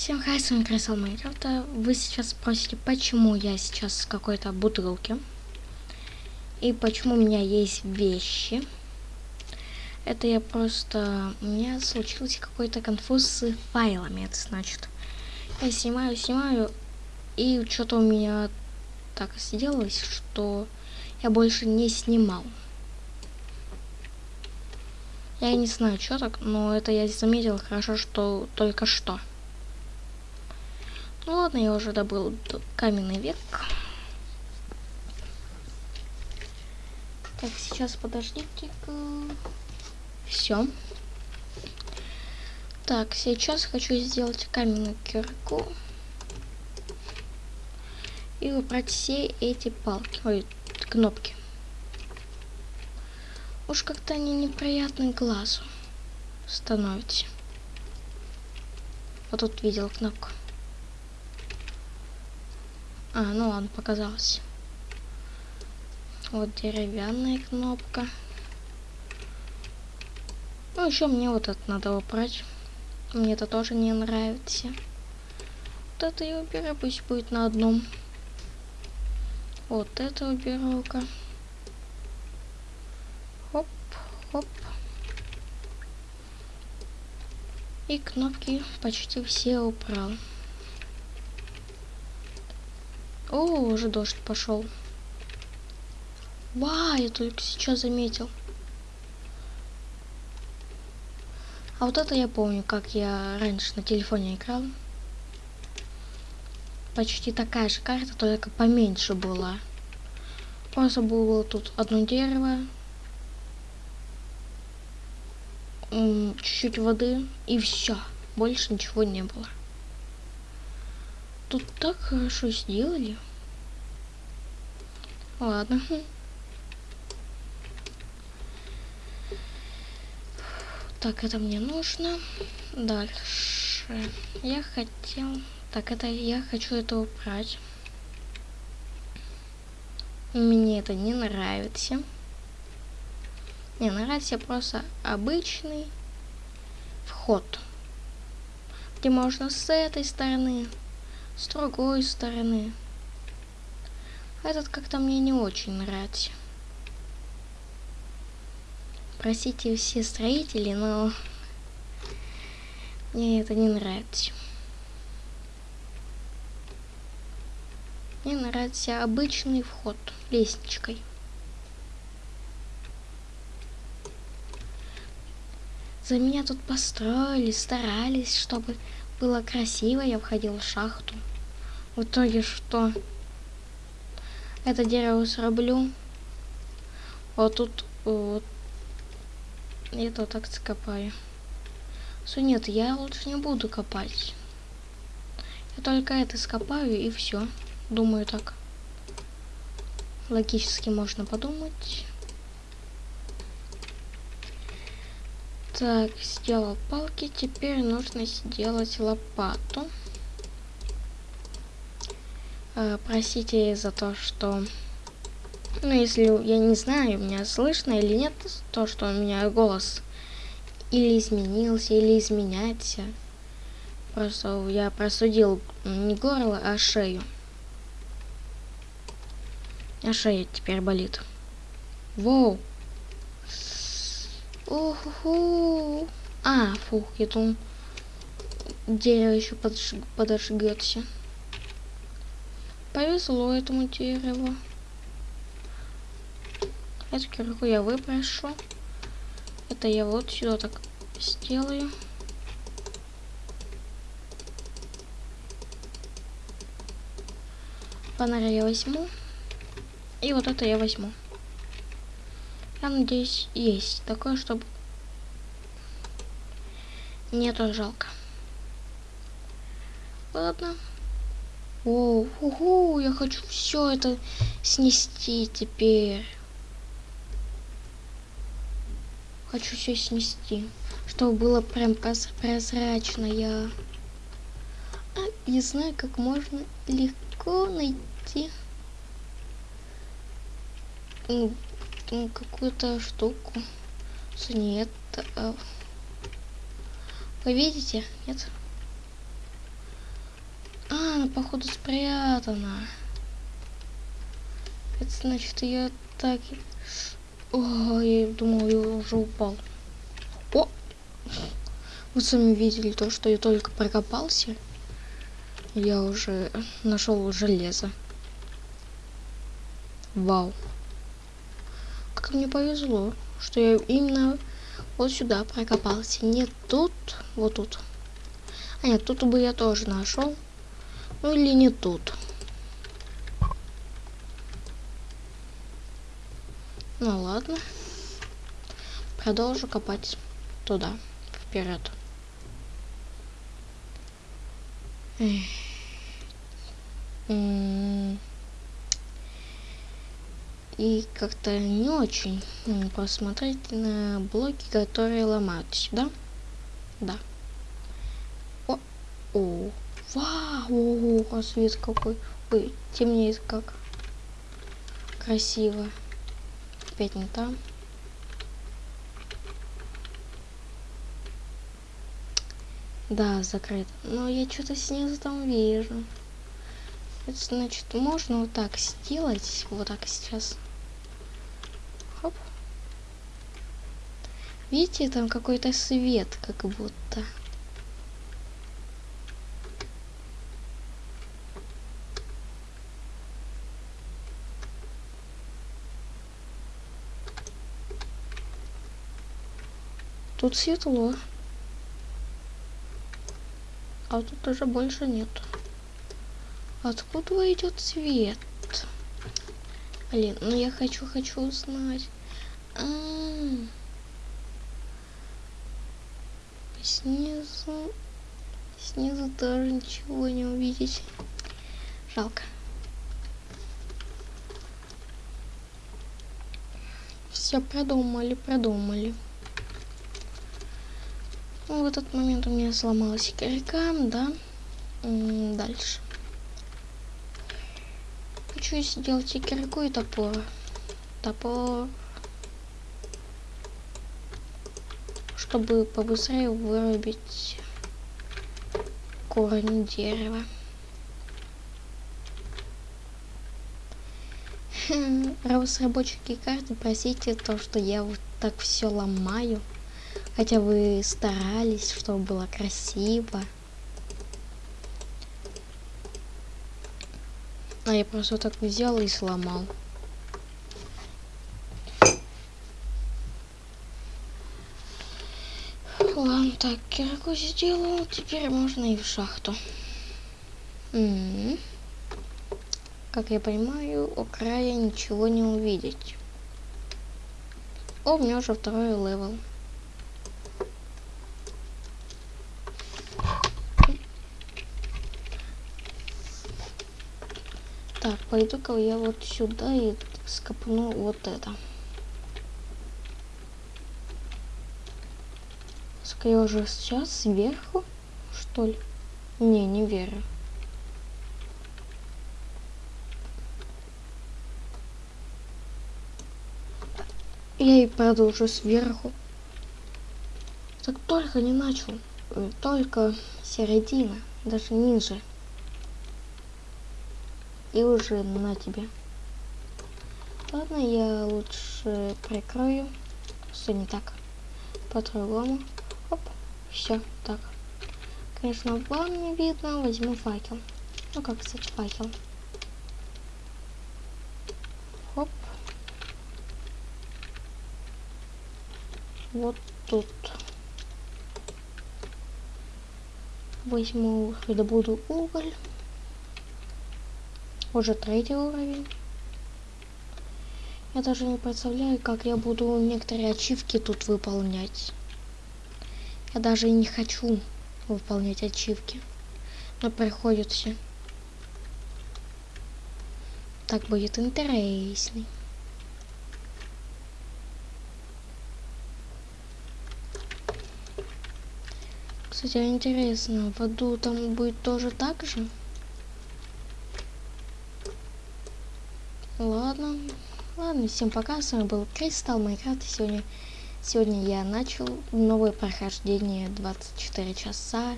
Всем хай, с вами Красал Майнкрафта. Вы сейчас спросите, почему я сейчас с какой-то бутылки. И почему у меня есть вещи. Это я просто... У меня случился какой-то конфуз с файлами, это значит. Я снимаю, снимаю, и что-то у меня так сделалось, что я больше не снимал. Я не знаю, что так, но это я заметил хорошо, что только что. Ну ладно, я уже добыл каменный век. Так, сейчас подождите-ка. Все. Так, сейчас хочу сделать каменную кирку. И убрать все эти палки, ой, кнопки. Уж как-то они неприятны глазу становятся. Вот тут видел кнопку. А, ну ладно, показалось. Вот деревянная кнопка. Ну, еще мне вот это надо убрать. Мне это тоже не нравится. Вот это я уберу, пусть будет на одном. Вот это уберу-ка. Хоп, хоп. И кнопки почти все убрал. О, уже дождь пошел. Ва, я только сейчас заметил. А вот это я помню, как я раньше на телефоне играл. Почти такая же карта, только поменьше была. Просто было тут одно дерево, чуть-чуть воды и все. Больше ничего не было. Тут так хорошо сделали. Ладно. Так, это мне нужно. Дальше. Я хотел... Так, это я хочу это убрать. Мне это не нравится. Не нравится просто обычный вход. Где можно с этой стороны с другой стороны. Этот как-то мне не очень нравится. Простите все строители, но мне это не нравится. Мне нравится обычный вход лестничкой. За меня тут построили, старались, чтобы было красиво, я входил в шахту. В итоге что? Это дерево срублю. Вот тут вот. Это так скопаю. Все, нет, я лучше не буду копать. Я только это скопаю и все. Думаю так. Логически можно подумать. Так, сделал палки. Теперь нужно сделать лопату. Э, простите за то, что... Ну, если я не знаю, меня слышно или нет, то, что у меня голос или изменился, или изменяется. Просто я просудил не горло, а шею. А шея теперь болит. Воу. Уху. А, фух, я думал, дерево еще подж... подожгется. Повезло этому дереву. Эту кирку я выброшу. Это я вот сюда так сделаю. Фонарь я возьму. И вот это я возьму. Я надеюсь, есть такое, чтобы нету жалко. Ладно. О, угу, я хочу все это снести теперь. Хочу все снести, чтобы было прям прозрачно. Я а, не знаю, как можно легко найти какую-то штуку. Нет. А... Вы видите? Нет? она походу спрятана. Это значит, я так... О, я думал, я уже упал. О! Вы сами видели то, что я только прокопался. Я уже нашел железо. Вау. Как мне повезло, что я именно вот сюда прокопался. Не тут, вот тут. А нет, тут бы я тоже нашел. Ну или не тут. Ну ладно. Продолжу копать туда, вперед. И как-то не очень посмотреть на блоки, которые ломаются, да? Да. О, о, вау, о, свет какой. Ой, темнеет как. Красиво опять не там. Да, закрыт. Но я что-то снизу там вижу. Это значит, можно вот так сделать. Вот так сейчас. Хоп. Видите, там какой-то свет, как будто. Тут светло. А тут уже больше нет. Откуда идет свет? Блин, ну я хочу, хочу узнать. А -а -а. Снизу... Снизу тоже ничего не увидеть. Жалко. Все продумали, продумали. Ну, в этот момент у меня сломалась кирка, да. Дальше. Хочу сделать и кирку, и топор. Топор. Чтобы побыстрее вырубить корень дерева. Разработчики карты, простите то, что я вот так все ломаю. Хотя вы старались, чтобы было красиво. А я просто так взял и сломал. Ладно, так, кирку сделал, теперь можно и в шахту. Как я понимаю, у края ничего не увидеть. О, у меня уже второй level. Так, пойду-ка я вот сюда и скопну вот это. Скорее уже сейчас сверху, что ли? Не, не верю. Я и продолжу сверху. Так только не начал. Э, только середина, даже ниже и уже на тебе. Ладно, я лучше прикрою. Все не так. По-другому. Все так. Конечно, вам не видно, возьму факел. Ну как, кстати, факел. Хоп. Вот тут. Возьму, добуду уголь. Уже третий уровень. Я даже не представляю, как я буду некоторые ачивки тут выполнять. Я даже и не хочу выполнять ачивки. Но приходится. Так будет интересней. Кстати, интересно, в аду там будет тоже так же? Ладно. Ладно, всем пока. С вами был Кристалл Майнкрафт. Сегодня, сегодня я начал новое прохождение 24 часа